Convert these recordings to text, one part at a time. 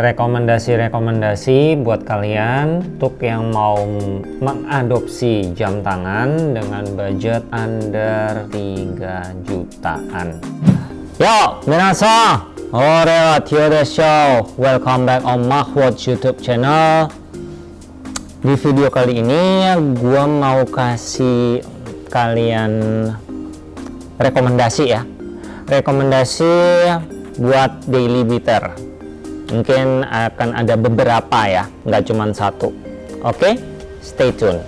rekomendasi-rekomendasi buat kalian untuk yang mau mengadopsi jam tangan dengan budget under 3 jutaan. Yo, minasan! Ore wa Tio Show. Welcome back on Mahwatch YouTube channel. Di video kali ini gua mau kasih kalian rekomendasi ya. Rekomendasi buat daily beater mungkin akan ada beberapa ya nggak cuma satu. Oke stay tune.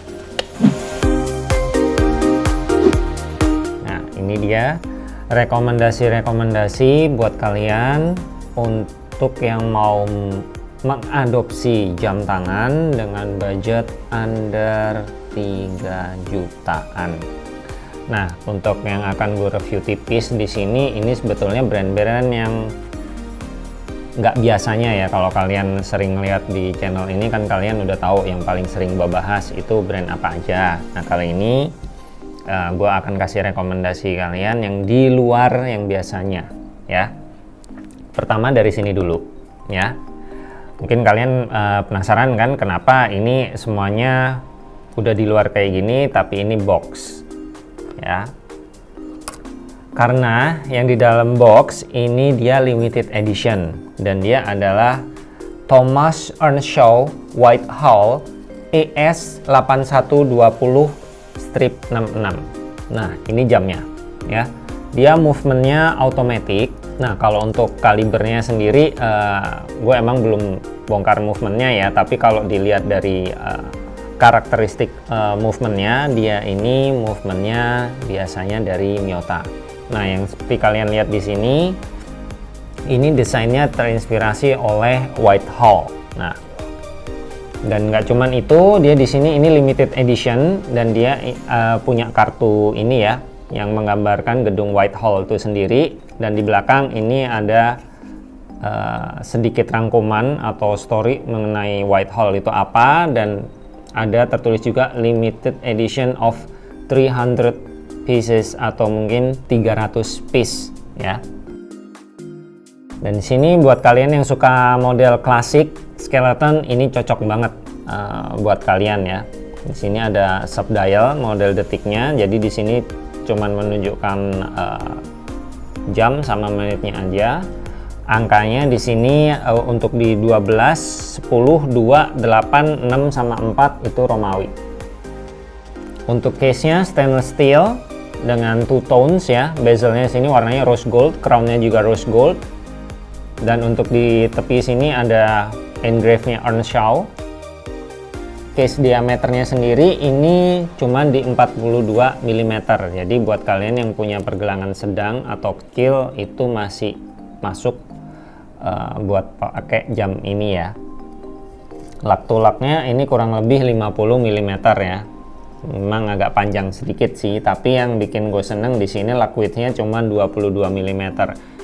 Nah ini dia rekomendasi-rekomendasi buat kalian untuk yang mau mengadopsi jam tangan dengan budget under 3 jutaan. Nah, untuk yang akan gue review tipis di sini, ini sebetulnya brand-brand yang nggak biasanya ya kalau kalian sering lihat di channel ini kan kalian udah tahu yang paling sering gue bahas itu brand apa aja. Nah kali ini uh, eh, gue akan kasih rekomendasi kalian yang di luar yang biasanya ya. Pertama dari sini dulu ya. Mungkin kalian uh, penasaran kan kenapa ini semuanya udah di luar kayak gini tapi ini box ya karena yang di dalam box ini dia limited edition. Dan dia adalah Thomas Earnshaw Whitehall ES 8120 strip 66 nah ini jamnya ya. Dia movementnya automatic. Nah kalau untuk kalibernya sendiri uh, gue emang belum bongkar movementnya ya. Tapi kalau dilihat dari uh, karakteristik uh, movementnya dia ini movementnya biasanya dari Miyota nah yang seperti kalian lihat di sini ini desainnya terinspirasi oleh Whitehall. Nah, dan nggak cuman itu, dia di sini ini limited edition dan dia uh, punya kartu ini ya, yang menggambarkan gedung Whitehall itu sendiri. Dan di belakang ini ada uh, sedikit rangkuman atau story mengenai Whitehall itu apa dan ada tertulis juga limited edition of 300 pieces atau mungkin 300 piece ya. Dan di sini buat kalian yang suka model klasik skeleton ini cocok banget uh, buat kalian ya. Di sini ada sub dial model detiknya. Jadi di sini cuman menunjukkan uh, jam sama menitnya aja. Angkanya di sini uh, untuk di 12, 10, 2, 8, 6 sama 4 itu Romawi. Untuk case-nya stainless steel dengan two tones ya. Bezelnya sini warnanya rose gold, crown-nya juga rose gold. Dan untuk di tepi sini ada engrave-nya Earnshaw case diameternya sendiri ini cuma di 42 mm jadi buat kalian yang punya pergelangan sedang atau kecil itu masih masuk uh, buat pakai jam ini ya. Lak tulaknya ini kurang lebih 50 mm ya memang agak panjang sedikit sih tapi yang bikin gue seneng di sini lak widthnya cuma 22 mm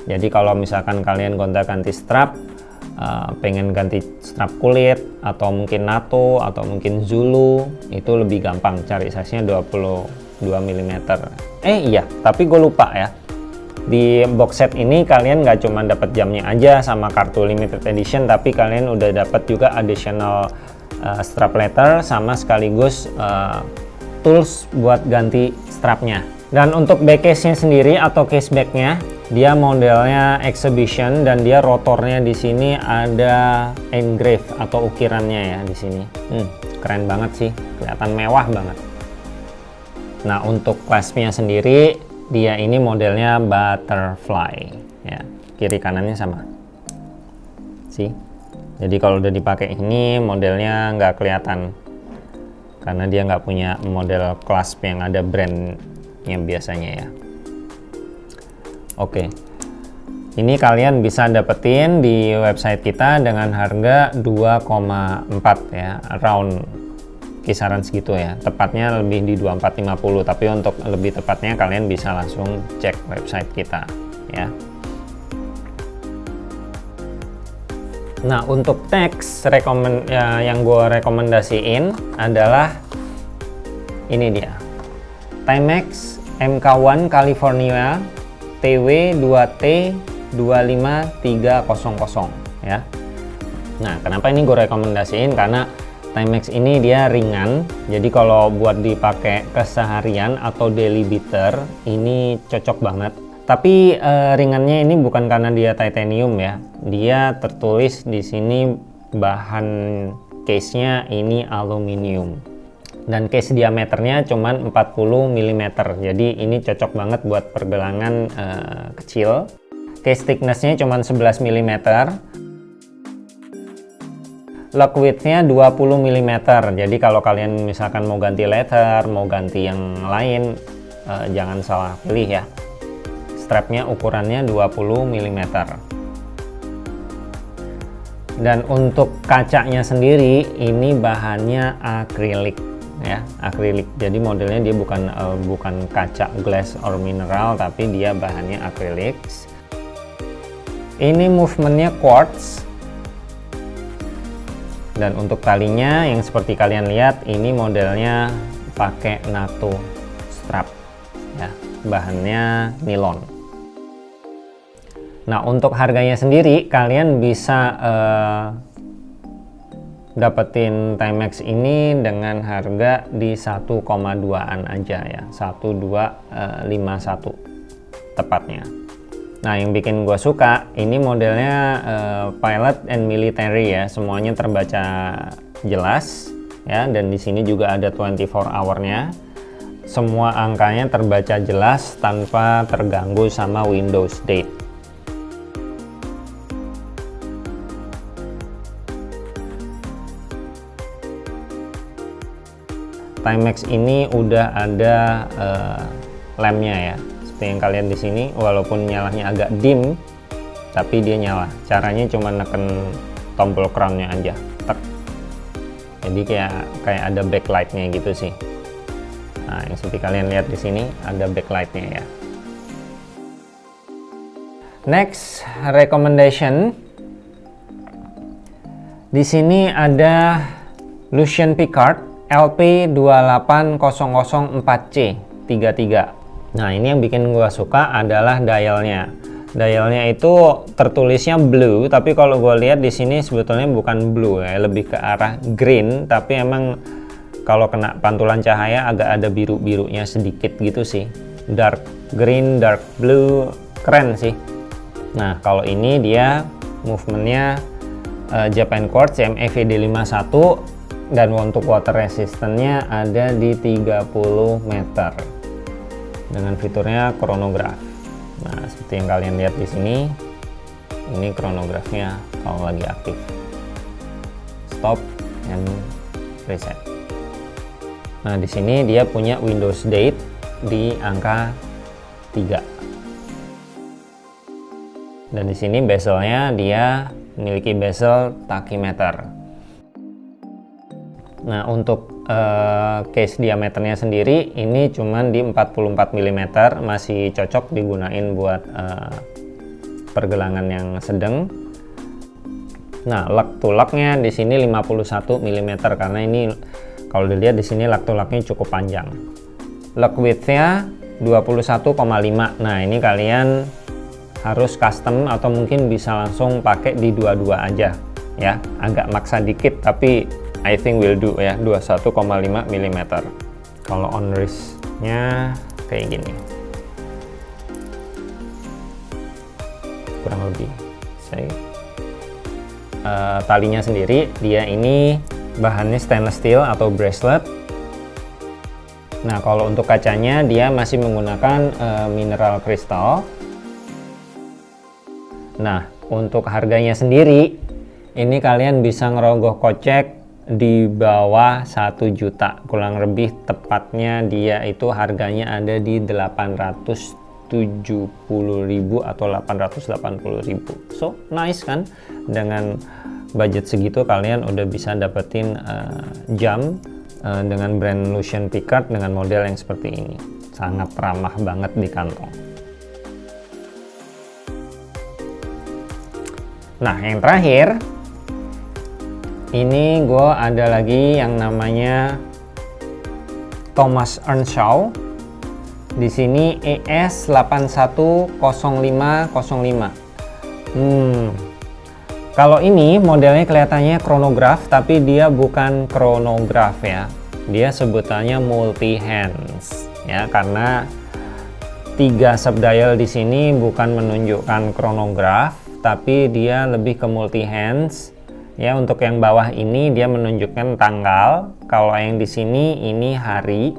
jadi kalau misalkan kalian gonta ganti strap uh, pengen ganti strap kulit atau mungkin NATO atau mungkin Zulu itu lebih gampang. Cari size nya 22 mm eh iya tapi gue lupa ya. Di box set ini kalian nggak cuma dapat jamnya aja sama kartu limited edition tapi kalian udah dapat juga additional uh, strap letter sama sekaligus uh, tools buat ganti strapnya dan untuk back case nya sendiri atau case backnya dia modelnya exhibition dan dia rotornya di sini ada engrave atau ukirannya ya di sini. Hmm, keren banget sih, kelihatan mewah banget. Nah untuk claspnya sendiri dia ini modelnya butterfly ya kiri kanannya sama. Sih. Jadi kalau udah dipakai ini modelnya nggak kelihatan karena dia nggak punya model clasp yang ada brandnya biasanya ya. Oke. Ini kalian bisa dapetin di website kita dengan harga 2,4 ya, around kisaran segitu ya. Tepatnya lebih di 2450, tapi untuk lebih tepatnya kalian bisa langsung cek website kita ya. Nah, untuk teks ya, yang gue rekomendasiin adalah ini dia. Timex MK1 California TW2T 25300 ya. Nah, kenapa ini gue rekomendasiin? Karena Timex ini dia ringan, jadi kalau buat dipakai keseharian atau daily beater ini cocok banget. Tapi eh, ringannya ini bukan karena dia titanium ya, dia tertulis di sini bahan case-nya ini aluminium. Dan case diameternya cuma 40 mm jadi ini cocok banget buat pergelangan uh, kecil. Case thicknessnya cuma 11 mm lock widthnya 20 mm jadi kalau kalian misalkan mau ganti leather mau ganti yang lain uh, jangan salah pilih ya strapnya ukurannya 20 mm dan untuk kacanya sendiri ini bahannya akrilik ya akrilik. Jadi modelnya dia bukan uh, bukan kaca glass or mineral tapi dia bahannya akrilik. Ini movementnya quartz. Dan untuk talinya yang seperti kalian lihat ini modelnya pakai NATO strap ya bahannya nilon Nah, untuk harganya sendiri kalian bisa uh, dapetin Timex ini dengan harga di 1,2an aja ya. 1251 eh, tepatnya. Nah, yang bikin gue suka ini modelnya uh, pilot and military ya. Semuanya terbaca jelas ya dan di sini juga ada 24 hour-nya. Semua angkanya terbaca jelas tanpa terganggu sama Windows Date. Timex ini udah ada uh, lemnya ya. Seperti yang kalian di sini walaupun nyalanya agak dim tapi dia nyala. Caranya cuma neken tombol crownnya aja. Tek. Jadi kayak kayak ada backlightnya gitu sih. Nah yang seperti kalian lihat di sini ada backlightnya ya. Next recommendation. Di sini ada Lucian Picard LP280004C 33 nah ini yang bikin gua suka adalah dialnya. Dialnya itu tertulisnya blue tapi kalau gue lihat di sini sebetulnya bukan blue ya lebih ke arah green tapi emang kalau kena pantulan cahaya agak ada biru-birunya sedikit gitu sih. Dark green dark blue keren sih. Nah kalau ini dia movementnya uh, Japan Quartz MAVD 51 dan untuk water resistance-nya ada di 30 meter dengan fiturnya chronograph. Nah, seperti yang kalian lihat di sini, ini chronograph-nya kalau lagi aktif. Stop and reset. Nah, di sini dia punya Windows date di angka 3. Dan di sini bezelnya dia memiliki bezel tachymeter Nah untuk uh, case diameternya sendiri ini cuman di 44 mm masih cocok digunain buat uh, pergelangan yang sedang. Nah lug to lugnya di sini 51 mm karena ini kalau dilihat di sini lug to lugnya cukup panjang. Lug widthnya 21,5. Nah ini kalian harus custom atau mungkin bisa langsung pakai di dua-dua aja ya agak maksa dikit tapi I think will do ya. 21,5 mm kalau on wristnya kayak gini. Kurang lebih saya uh, talinya sendiri dia ini bahannya stainless steel atau bracelet. Nah kalau untuk kacanya dia masih menggunakan uh, mineral kristal. Nah untuk harganya sendiri ini kalian bisa ngerogoh kocek di bawah 1 juta. Kurang lebih tepatnya dia itu harganya ada di 870.000 atau 880.000 so nice kan? Dengan budget segitu kalian udah bisa dapetin uh, jam uh, dengan brand Lucian Picard dengan model yang seperti ini. Sangat ramah banget di kantong. Nah yang terakhir ini gue ada lagi yang namanya Thomas Earnshaw. Di sini ES810505 hmm. Kalau ini modelnya kelihatannya chronograph tapi dia bukan chronograph ya. Dia sebutannya multi hands ya karena tiga subdial di sini bukan menunjukkan chronograph tapi dia lebih ke multi hands ya untuk yang bawah ini dia menunjukkan tanggal. Kalau yang di sini ini hari.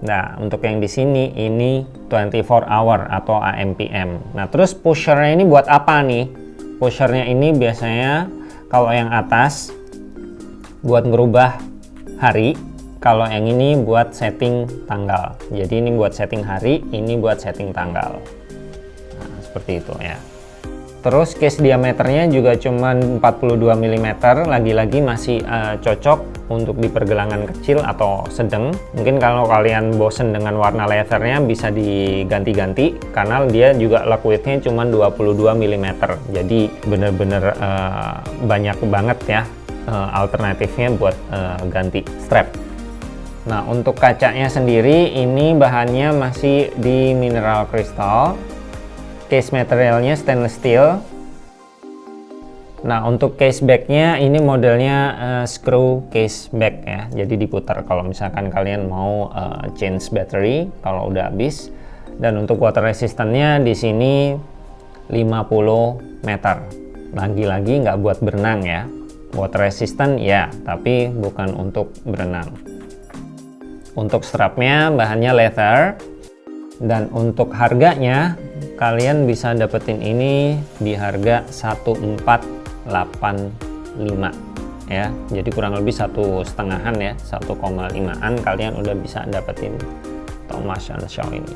Nah untuk yang di sini ini 24 hour atau AMPM nah terus pushernya ini buat apa nih? Pushernya ini biasanya kalau yang atas buat ngerubah hari. Kalau yang ini buat setting tanggal. Jadi ini buat setting hari ini buat setting tanggal. Nah, seperti itu ya terus case diameternya juga cuma 42 mm lagi-lagi masih uh, cocok untuk di pergelangan kecil atau sedang. Mungkin kalau kalian bosen dengan warna leathernya bisa diganti-ganti karena dia juga liquidnya cuma 22 mm jadi bener-bener uh, banyak banget ya uh, alternatifnya buat uh, ganti strap. Nah untuk kacanya sendiri ini bahannya masih di mineral crystal case materialnya stainless steel. Nah untuk case backnya ini modelnya uh, screw case back ya. Jadi diputar kalau misalkan kalian mau uh, change battery kalau udah habis. Dan untuk water resistance-nya di sini 50 meter. Lagi-lagi nggak buat berenang ya. Water resistant ya tapi bukan untuk berenang. Untuk strapnya bahannya leather dan untuk harganya kalian bisa dapetin ini di harga 1485 ya. Jadi kurang lebih satu setengahan ya 1,5an kalian udah bisa dapetin Thomas Shaw ini.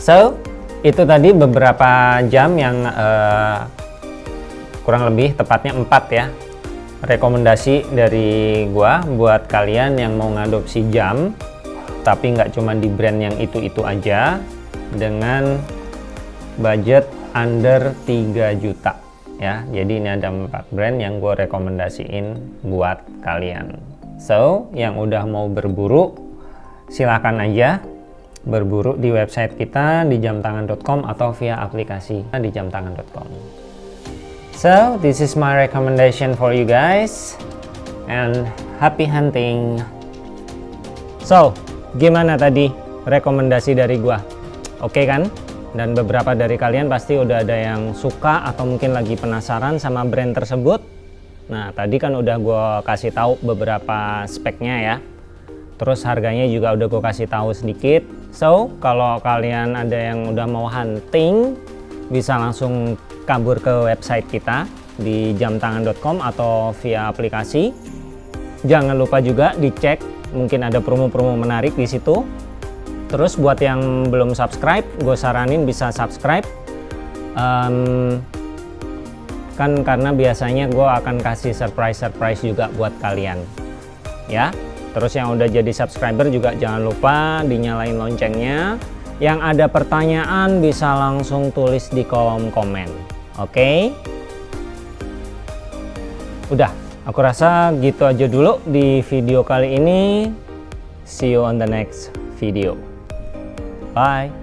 So itu tadi beberapa jam yang uh, kurang lebih tepatnya 4 ya rekomendasi dari gua buat kalian yang mau ngadopsi jam tapi nggak cuma di brand yang itu-itu aja dengan budget under 3 juta ya jadi ini ada empat brand yang gue rekomendasiin buat kalian so yang udah mau berburu silahkan aja berburu di website kita di jamtangan.com atau via aplikasi di jamtangan.com So, this is my recommendation for you guys. And happy hunting. So, gimana tadi rekomendasi dari gua? Oke kan? Dan beberapa dari kalian pasti udah ada yang suka atau mungkin lagi penasaran sama brand tersebut. Nah, tadi kan udah gue kasih tahu beberapa speknya ya. Terus harganya juga udah gue kasih tahu sedikit. So, kalau kalian ada yang udah mau hunting, bisa langsung kabur ke website kita di jamtangan.com atau via aplikasi. Jangan lupa juga dicek, mungkin ada promo-promo menarik di situ. Terus buat yang belum subscribe, gue saranin bisa subscribe. Um, kan karena biasanya gue akan kasih surprise-surprise juga buat kalian. Ya, terus yang udah jadi subscriber juga jangan lupa dinyalain loncengnya. Yang ada pertanyaan bisa langsung tulis di kolom komen. Oke. Okay? Udah, aku rasa gitu aja dulu di video kali ini. See you on the next video. Bye.